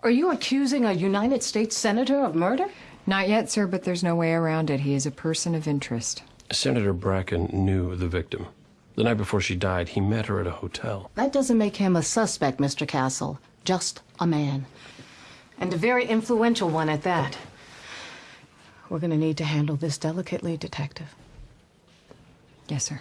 Are you accusing a United States Senator of murder? Not yet, sir, but there's no way around it. He is a person of interest. Senator Bracken knew the victim. The night before she died, he met her at a hotel. That doesn't make him a suspect, Mr. Castle. Just a man. And a very influential one at that. We're gonna need to handle this delicately, Detective. Yes, sir.